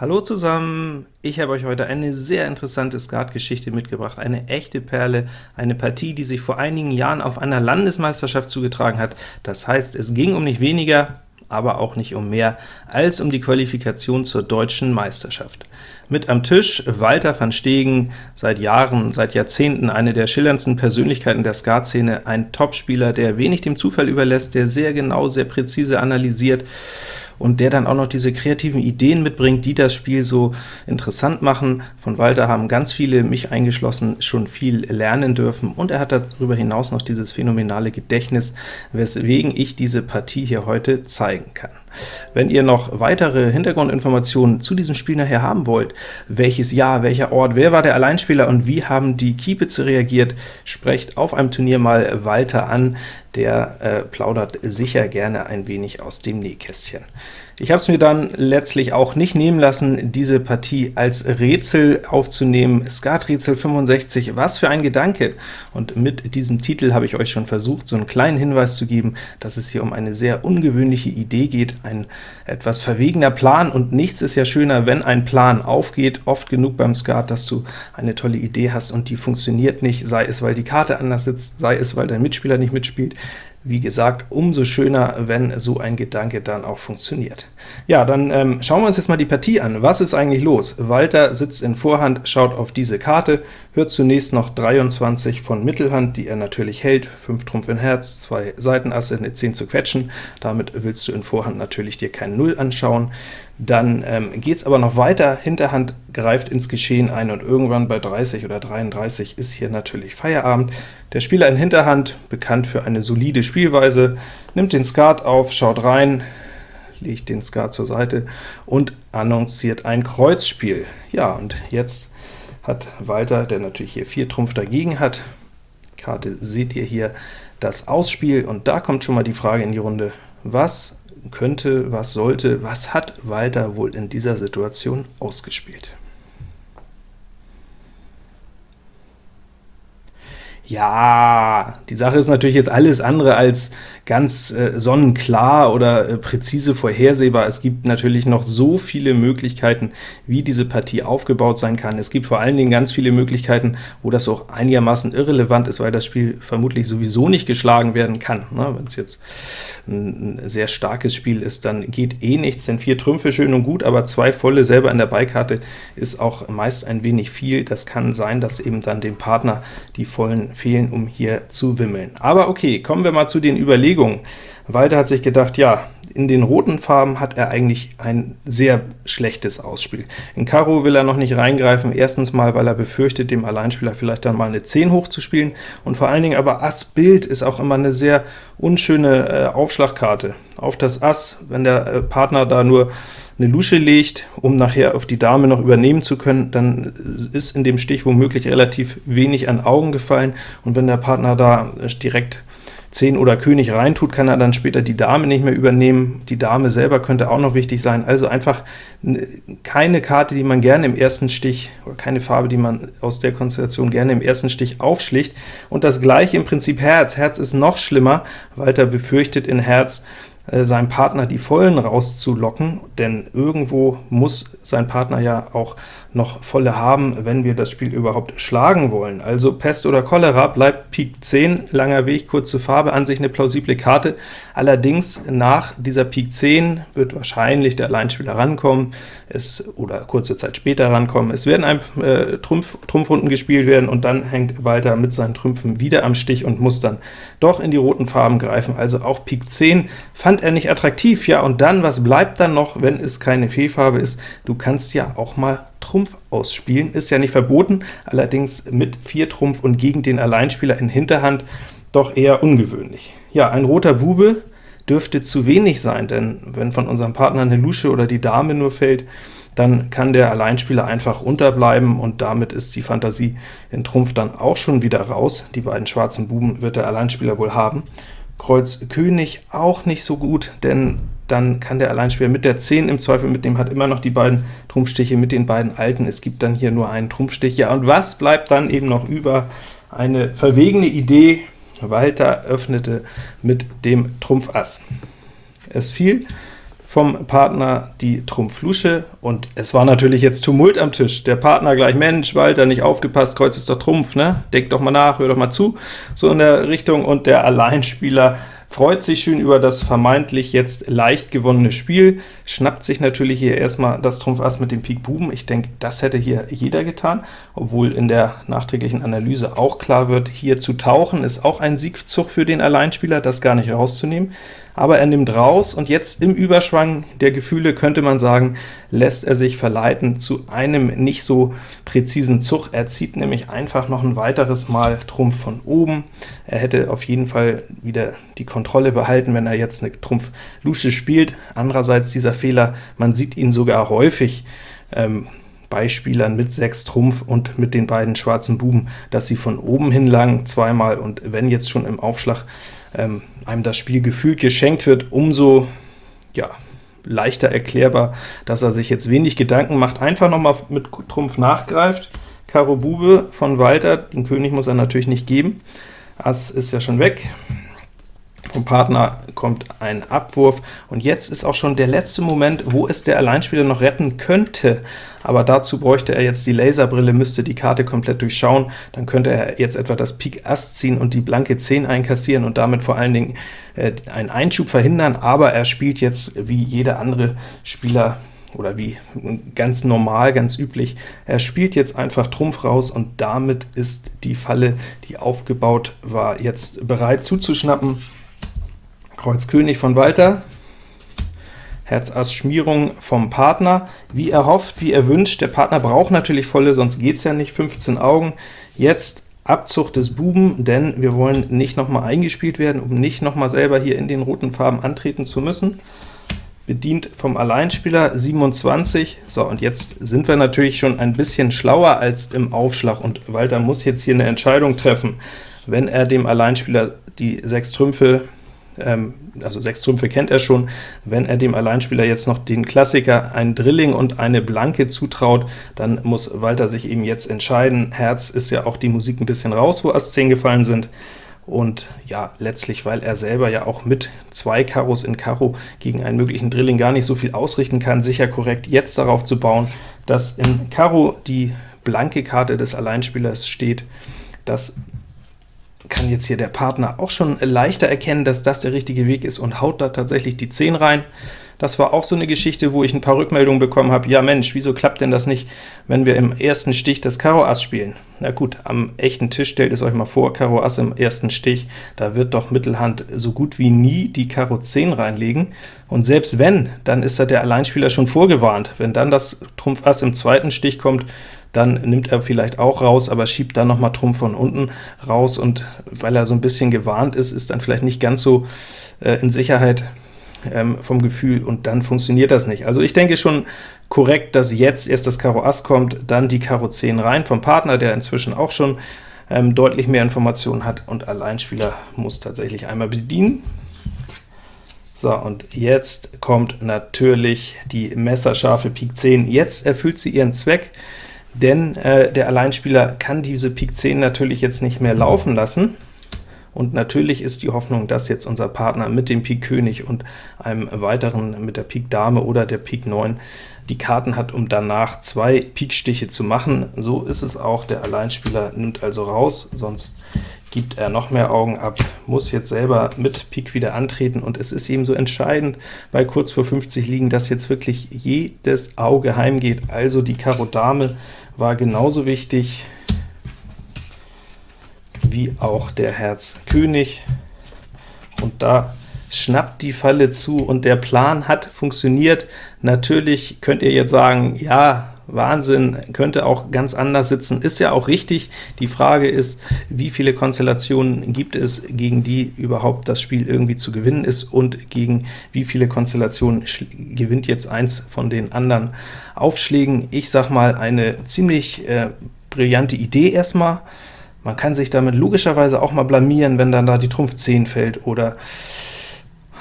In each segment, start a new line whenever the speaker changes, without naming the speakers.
Hallo zusammen! Ich habe euch heute eine sehr interessante Skatgeschichte mitgebracht, eine echte Perle, eine Partie, die sich vor einigen Jahren auf einer Landesmeisterschaft zugetragen hat. Das heißt, es ging um nicht weniger, aber auch nicht um mehr, als um die Qualifikation zur deutschen Meisterschaft. Mit am Tisch Walter van Stegen, seit Jahren, seit Jahrzehnten eine der schillerndsten Persönlichkeiten der Skatszene, ein Topspieler, der wenig dem Zufall überlässt, der sehr genau, sehr präzise analysiert, und der dann auch noch diese kreativen Ideen mitbringt, die das Spiel so interessant machen. Von Walter haben ganz viele, mich eingeschlossen, schon viel lernen dürfen, und er hat darüber hinaus noch dieses phänomenale Gedächtnis, weswegen ich diese Partie hier heute zeigen kann. Wenn ihr noch weitere Hintergrundinformationen zu diesem Spiel nachher haben wollt, welches Jahr, welcher Ort, wer war der Alleinspieler und wie haben die Kiepitze reagiert, sprecht auf einem Turnier mal Walter an, der äh, plaudert sicher gerne ein wenig aus dem Nähkästchen. Ich habe es mir dann letztlich auch nicht nehmen lassen, diese Partie als Rätsel aufzunehmen. Skaträtsel 65, was für ein Gedanke! Und mit diesem Titel habe ich euch schon versucht, so einen kleinen Hinweis zu geben, dass es hier um eine sehr ungewöhnliche Idee geht, ein etwas verwegener Plan, und nichts ist ja schöner, wenn ein Plan aufgeht, oft genug beim Skat, dass du eine tolle Idee hast und die funktioniert nicht, sei es, weil die Karte anders sitzt, sei es, weil dein Mitspieler nicht mitspielt. Wie gesagt, umso schöner, wenn so ein Gedanke dann auch funktioniert. Ja, dann ähm, schauen wir uns jetzt mal die Partie an. Was ist eigentlich los? Walter sitzt in Vorhand, schaut auf diese Karte, hört zunächst noch 23 von Mittelhand, die er natürlich hält, 5 Trumpf in Herz, 2 Seitenasse, eine 10 zu quetschen, damit willst du in Vorhand natürlich dir kein Null anschauen. Dann ähm, geht es aber noch weiter, Hinterhand greift ins Geschehen ein, und irgendwann bei 30 oder 33 ist hier natürlich Feierabend. Der Spieler in Hinterhand, bekannt für eine solide Spielweise, nimmt den Skat auf, schaut rein, legt den Skat zur Seite und annonciert ein Kreuzspiel. Ja, und jetzt hat Walter, der natürlich hier 4 Trumpf dagegen hat, Karte seht ihr hier, das Ausspiel, und da kommt schon mal die Frage in die Runde, was könnte, was sollte, was hat Walter wohl in dieser Situation ausgespielt? Ja, die Sache ist natürlich jetzt alles andere als ganz äh, sonnenklar oder äh, präzise vorhersehbar. Es gibt natürlich noch so viele Möglichkeiten, wie diese Partie aufgebaut sein kann. Es gibt vor allen Dingen ganz viele Möglichkeiten, wo das auch einigermaßen irrelevant ist, weil das Spiel vermutlich sowieso nicht geschlagen werden kann. Ne? Wenn es jetzt ein, ein sehr starkes Spiel ist, dann geht eh nichts, denn vier Trümpfe schön und gut, aber zwei volle selber in der Beikarte ist auch meist ein wenig viel. Das kann sein, dass eben dann dem Partner die vollen fehlen, um hier zu wimmeln. Aber okay, kommen wir mal zu den Überlegungen, Überlegung. Walter hat sich gedacht, ja, in den roten Farben hat er eigentlich ein sehr schlechtes Ausspiel. In Karo will er noch nicht reingreifen, erstens mal, weil er befürchtet, dem Alleinspieler vielleicht dann mal eine 10 hochzuspielen, und vor allen Dingen aber Ass Bild ist auch immer eine sehr unschöne äh, Aufschlagkarte. Auf das Ass, wenn der äh, Partner da nur eine Lusche legt, um nachher auf die Dame noch übernehmen zu können, dann ist in dem Stich womöglich relativ wenig an Augen gefallen, und wenn der Partner da direkt 10 oder König reintut, kann er dann später die Dame nicht mehr übernehmen. Die Dame selber könnte auch noch wichtig sein, also einfach keine Karte, die man gerne im ersten Stich, oder keine Farbe, die man aus der Konstellation gerne im ersten Stich aufschlicht. Und das gleiche im Prinzip Herz. Herz ist noch schlimmer, Walter befürchtet in Herz, seinem Partner die Vollen rauszulocken, denn irgendwo muss sein Partner ja auch noch Volle haben, wenn wir das Spiel überhaupt schlagen wollen. Also Pest oder Cholera bleibt Pik 10, langer Weg, kurze Farbe, an sich eine plausible Karte. Allerdings nach dieser Pik 10 wird wahrscheinlich der Alleinspieler rankommen, es, oder kurze Zeit später rankommen. Es werden ein äh, Trumpf, Trumpfrunden gespielt werden, und dann hängt Walter mit seinen Trümpfen wieder am Stich und muss dann doch in die roten Farben greifen. Also auch Pik 10 fand er nicht attraktiv. Ja, und dann, was bleibt dann noch, wenn es keine Fehlfarbe ist? Du kannst ja auch mal Trumpf ausspielen, ist ja nicht verboten, allerdings mit 4 Trumpf und gegen den Alleinspieler in Hinterhand doch eher ungewöhnlich. Ja, ein roter Bube dürfte zu wenig sein, denn wenn von unserem Partner eine Lusche oder die Dame nur fällt, dann kann der Alleinspieler einfach unterbleiben, und damit ist die Fantasie in Trumpf dann auch schon wieder raus. Die beiden schwarzen Buben wird der Alleinspieler wohl haben. Kreuz König auch nicht so gut, denn dann kann der Alleinspieler mit der 10 im Zweifel mitnehmen, hat immer noch die beiden Trumpfstiche mit den beiden alten. Es gibt dann hier nur einen Trumpfstich. Ja, und was bleibt dann eben noch über? Eine verwegene Idee. Walter öffnete mit dem Trumpf Ass. Es fiel vom Partner die Trumpf-Lusche, und es war natürlich jetzt Tumult am Tisch. Der Partner gleich, Mensch, Walter, nicht aufgepasst, Kreuz ist doch Trumpf, ne? Denk doch mal nach, hör doch mal zu, so in der Richtung, und der Alleinspieler freut sich schön über das vermeintlich jetzt leicht gewonnene Spiel, schnappt sich natürlich hier erstmal das Trumpf Ass mit dem Pik Buben. Ich denke, das hätte hier jeder getan, obwohl in der nachträglichen Analyse auch klar wird, hier zu tauchen ist auch ein Siegzug für den Alleinspieler, das gar nicht rauszunehmen aber er nimmt raus, und jetzt im Überschwang der Gefühle könnte man sagen, lässt er sich verleiten zu einem nicht so präzisen Zug. Er zieht nämlich einfach noch ein weiteres Mal Trumpf von oben. Er hätte auf jeden Fall wieder die Kontrolle behalten, wenn er jetzt eine Trumpf-Lusche spielt. Andererseits dieser Fehler, man sieht ihn sogar häufig, ähm, bei Spielern mit 6 Trumpf und mit den beiden schwarzen Buben, dass sie von oben hin lang zweimal, und wenn jetzt schon im Aufschlag ähm, einem das Spiel gefühlt geschenkt wird, umso ja, leichter erklärbar, dass er sich jetzt wenig Gedanken macht, einfach noch mal mit Trumpf nachgreift, Karo Bube von Walter, den König muss er natürlich nicht geben, Ass ist ja schon weg, vom Partner kommt ein Abwurf, und jetzt ist auch schon der letzte Moment, wo es der Alleinspieler noch retten könnte, aber dazu bräuchte er jetzt die Laserbrille, müsste die Karte komplett durchschauen, dann könnte er jetzt etwa das Pik Ass ziehen und die blanke 10 einkassieren und damit vor allen Dingen äh, einen Einschub verhindern, aber er spielt jetzt wie jeder andere Spieler oder wie ganz normal, ganz üblich, er spielt jetzt einfach Trumpf raus, und damit ist die Falle, die aufgebaut war, jetzt bereit zuzuschnappen. Kreuz König von Walter, Herz Ass Schmierung vom Partner, wie er hofft, wie er wünscht. Der Partner braucht natürlich volle, sonst geht es ja nicht, 15 Augen. Jetzt Abzug des Buben, denn wir wollen nicht nochmal eingespielt werden, um nicht nochmal selber hier in den roten Farben antreten zu müssen. Bedient vom Alleinspieler 27. So, und jetzt sind wir natürlich schon ein bisschen schlauer als im Aufschlag, und Walter muss jetzt hier eine Entscheidung treffen. Wenn er dem Alleinspieler die sechs Trümpfe ähm, also sechs Trümpfe kennt er schon, wenn er dem Alleinspieler jetzt noch den Klassiker, ein Drilling und eine Blanke zutraut, dann muss Walter sich eben jetzt entscheiden. Herz ist ja auch die Musik ein bisschen raus, wo Ass 10 gefallen sind, und ja, letztlich, weil er selber ja auch mit zwei Karos in Karo gegen einen möglichen Drilling gar nicht so viel ausrichten kann, sicher korrekt jetzt darauf zu bauen, dass in Karo die blanke Karte des Alleinspielers steht. Das kann jetzt hier der Partner auch schon leichter erkennen, dass das der richtige Weg ist und haut da tatsächlich die 10 rein. Das war auch so eine Geschichte, wo ich ein paar Rückmeldungen bekommen habe, ja Mensch, wieso klappt denn das nicht, wenn wir im ersten Stich das Karo Ass spielen? Na gut, am echten Tisch stellt es euch mal vor, Karo Ass im ersten Stich, da wird doch Mittelhand so gut wie nie die Karo 10 reinlegen, und selbst wenn, dann ist da der Alleinspieler schon vorgewarnt. Wenn dann das Trumpf Ass im zweiten Stich kommt, dann nimmt er vielleicht auch raus, aber schiebt dann noch mal Trumpf von unten raus, und weil er so ein bisschen gewarnt ist, ist dann vielleicht nicht ganz so äh, in Sicherheit ähm, vom Gefühl, und dann funktioniert das nicht. Also ich denke schon korrekt, dass jetzt erst das Karo Ass kommt, dann die Karo 10 rein vom Partner, der inzwischen auch schon ähm, deutlich mehr Informationen hat, und Alleinspieler muss tatsächlich einmal bedienen. So, und jetzt kommt natürlich die messerscharfe Pik 10. Jetzt erfüllt sie ihren Zweck denn äh, der Alleinspieler kann diese Pik 10 natürlich jetzt nicht mehr laufen lassen, und natürlich ist die Hoffnung, dass jetzt unser Partner mit dem Pik König und einem weiteren mit der Pik Dame oder der Pik 9 die Karten hat, um danach zwei Pikstiche zu machen. So ist es auch, der Alleinspieler nimmt also raus, sonst gibt er noch mehr Augen ab, muss jetzt selber mit Pik wieder antreten, und es ist eben so entscheidend bei kurz vor 50 liegen, dass jetzt wirklich jedes Auge heimgeht, also die Karo Dame war genauso wichtig wie auch der Herz König, und da schnappt die Falle zu, und der Plan hat funktioniert. Natürlich könnt ihr jetzt sagen, ja, Wahnsinn, könnte auch ganz anders sitzen, ist ja auch richtig. Die Frage ist, wie viele Konstellationen gibt es, gegen die überhaupt das Spiel irgendwie zu gewinnen ist, und gegen wie viele Konstellationen gewinnt jetzt eins von den anderen Aufschlägen. Ich sag mal, eine ziemlich äh, brillante Idee erstmal. Man kann sich damit logischerweise auch mal blamieren, wenn dann da die Trumpf 10 fällt, oder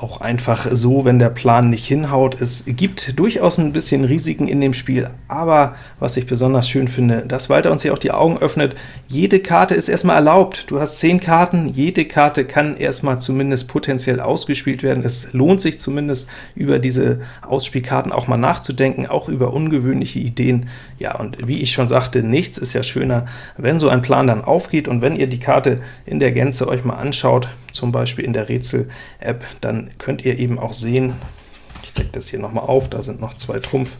auch einfach so, wenn der Plan nicht hinhaut. Es gibt durchaus ein bisschen Risiken in dem Spiel, aber was ich besonders schön finde, dass Walter uns hier auch die Augen öffnet, jede Karte ist erstmal erlaubt. Du hast 10 Karten, jede Karte kann erstmal zumindest potenziell ausgespielt werden. Es lohnt sich zumindest, über diese Ausspielkarten auch mal nachzudenken, auch über ungewöhnliche Ideen. Ja, und wie ich schon sagte, nichts ist ja schöner, wenn so ein Plan dann aufgeht, und wenn ihr die Karte in der Gänze euch mal anschaut, zum Beispiel in der Rätsel-App, dann könnt ihr eben auch sehen, ich decke das hier nochmal auf, da sind noch zwei Trumpf,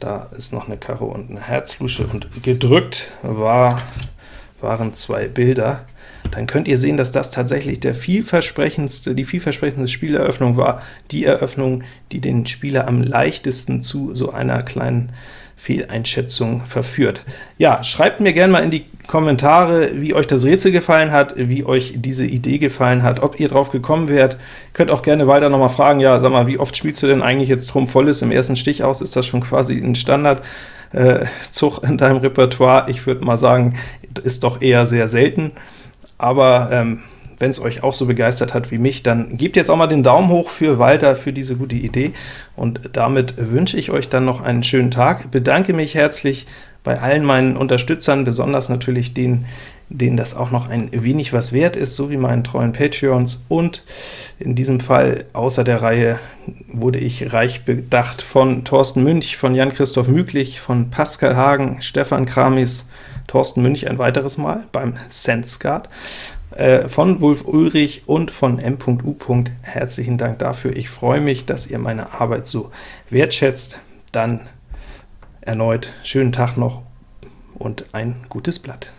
da ist noch eine Karo und eine Herzlusche, und gedrückt war, waren zwei Bilder. Dann könnt ihr sehen, dass das tatsächlich der vielversprechendste, die vielversprechendste Spieleröffnung war, die Eröffnung, die den Spieler am leichtesten zu so einer kleinen Fehleinschätzung verführt. Ja, schreibt mir gerne mal in die Kommentare, wie euch das Rätsel gefallen hat, wie euch diese Idee gefallen hat, ob ihr drauf gekommen wärt. Könnt auch gerne weiter nochmal fragen, ja, sag mal, wie oft spielst du denn eigentlich jetzt Trumpf volles im ersten Stich aus? Ist das schon quasi ein Standardzug äh, in deinem Repertoire? Ich würde mal sagen, ist doch eher sehr selten, aber ähm, wenn es euch auch so begeistert hat wie mich, dann gebt jetzt auch mal den Daumen hoch für Walter, für diese gute Idee, und damit wünsche ich euch dann noch einen schönen Tag. Bedanke mich herzlich bei allen meinen Unterstützern, besonders natürlich denen, denen das auch noch ein wenig was wert ist, so wie meinen treuen Patreons, und in diesem Fall außer der Reihe wurde ich reich bedacht von Thorsten Münch, von Jan-Christoph Müglich, von Pascal Hagen, Stefan Kramis, Thorsten Münch ein weiteres Mal beim SenseGuard, äh, von Wolf Ulrich und von M.U. Herzlichen Dank dafür. Ich freue mich, dass ihr meine Arbeit so wertschätzt. Dann erneut schönen Tag noch und ein gutes Blatt.